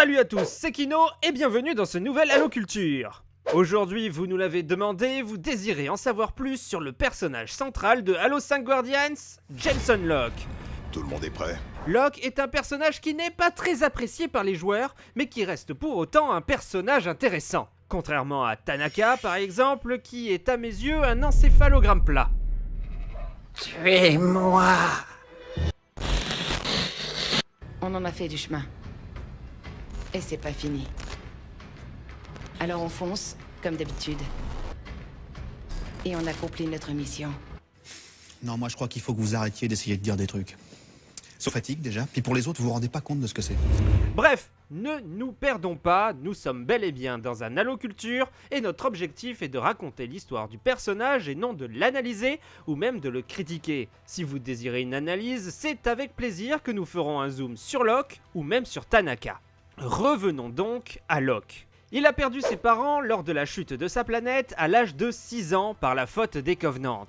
Salut à tous, c'est Kino et bienvenue dans ce nouvel Halo Culture. Aujourd'hui, vous nous l'avez demandé, vous désirez en savoir plus sur le personnage central de Halo 5 Guardians, Jensen Locke. Tout le monde est prêt Locke est un personnage qui n'est pas très apprécié par les joueurs, mais qui reste pour autant un personnage intéressant. Contrairement à Tanaka, par exemple, qui est à mes yeux un encéphalogramme plat. Tuez-moi On en a fait du chemin. Et c'est pas fini. Alors on fonce, comme d'habitude. Et on accomplit notre mission. Non, moi je crois qu'il faut que vous arrêtiez d'essayer de dire des trucs. Ça fatigue déjà, puis pour les autres, vous vous rendez pas compte de ce que c'est. Bref, ne nous perdons pas, nous sommes bel et bien dans un Halo Culture et notre objectif est de raconter l'histoire du personnage et non de l'analyser ou même de le critiquer. Si vous désirez une analyse, c'est avec plaisir que nous ferons un zoom sur Locke ou même sur Tanaka. Revenons donc à Locke. Il a perdu ses parents lors de la chute de sa planète à l'âge de 6 ans par la faute des Covenants.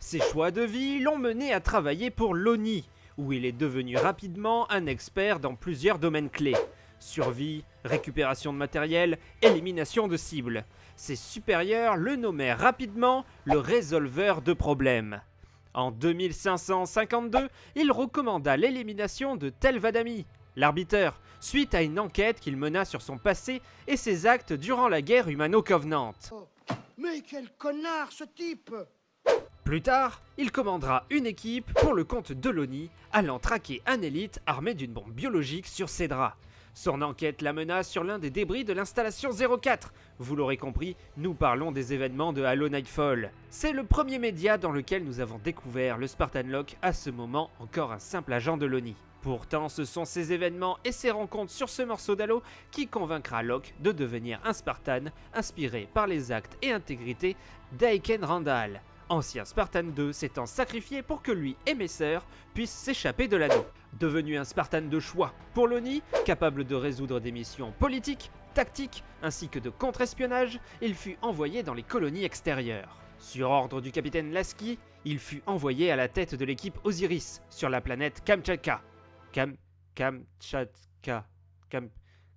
Ses choix de vie l'ont mené à travailler pour l'ONI, où il est devenu rapidement un expert dans plusieurs domaines clés. Survie, récupération de matériel, élimination de cibles. Ses supérieurs le nommèrent rapidement le résolveur de problèmes. En 2552, il recommanda l'élimination de Telvadami, l'arbiteur, suite à une enquête qu'il mena sur son passé et ses actes durant la guerre humano-covenant. Mais quel connard ce type Plus tard, il commandera une équipe pour le compte de l'ONI, allant traquer un élite armé d'une bombe biologique sur ses draps. Son enquête l'amena sur l'un des débris de l'installation 04. Vous l'aurez compris, nous parlons des événements de Halo Nightfall. C'est le premier média dans lequel nous avons découvert le Spartan Locke, à ce moment encore un simple agent de l'ONI. Pourtant, ce sont ces événements et ces rencontres sur ce morceau d'Halo qui convaincra Locke de devenir un Spartan, inspiré par les actes et intégrité d'Aiken Randall, ancien Spartan 2 s'étant sacrifié pour que lui et mes sœurs puissent s'échapper de l'anneau. Devenu un Spartan de choix pour l'ONI, capable de résoudre des missions politiques, tactiques ainsi que de contre-espionnage, il fut envoyé dans les colonies extérieures. Sur ordre du capitaine Lasky, il fut envoyé à la tête de l'équipe Osiris sur la planète Kamchatka. Kam... Kamchatka... Kam...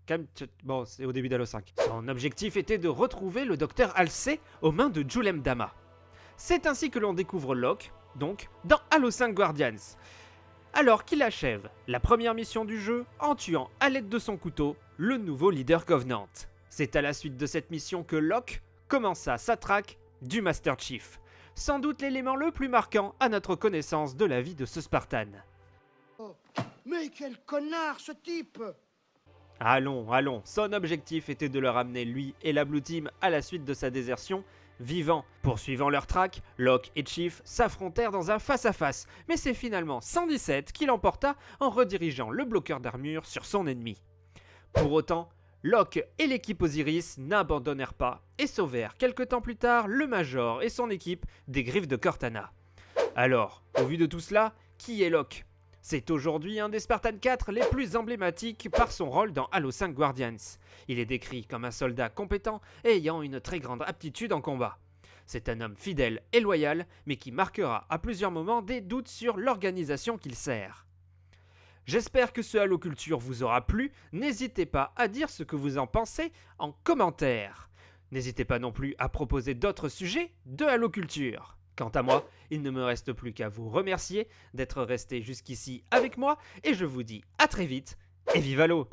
Kamchat... Bon, c'est au début d'Halo 5. Son objectif était de retrouver le docteur Halsey aux mains de Julem Dama. C'est ainsi que l'on découvre Locke, donc, dans Halo 5 Guardians. Alors qu'il achève la première mission du jeu en tuant à l'aide de son couteau le nouveau leader Covenant. C'est à la suite de cette mission que Locke commença sa traque du Master Chief. Sans doute l'élément le plus marquant à notre connaissance de la vie de ce Spartan. Mais quel connard ce type Allons, allons, son objectif était de le ramener lui et la Blue Team à la suite de sa désertion, vivant. Poursuivant leur track, Locke et Chief s'affrontèrent dans un face-à-face, mais c'est finalement 117 qui l'emporta en redirigeant le bloqueur d'armure sur son ennemi. Pour autant, Locke et l'équipe Osiris n'abandonnèrent pas et sauvèrent quelque temps plus tard le Major et son équipe des griffes de Cortana. Alors, au vu de tout cela, qui est Locke? C'est aujourd'hui un des Spartan 4 les plus emblématiques par son rôle dans Halo 5 Guardians. Il est décrit comme un soldat compétent et ayant une très grande aptitude en combat. C'est un homme fidèle et loyal, mais qui marquera à plusieurs moments des doutes sur l'organisation qu'il sert. J'espère que ce Halo Culture vous aura plu, n'hésitez pas à dire ce que vous en pensez en commentaire. N'hésitez pas non plus à proposer d'autres sujets de Halo Culture. Quant à moi, il ne me reste plus qu'à vous remercier d'être resté jusqu'ici avec moi et je vous dis à très vite et vive Halo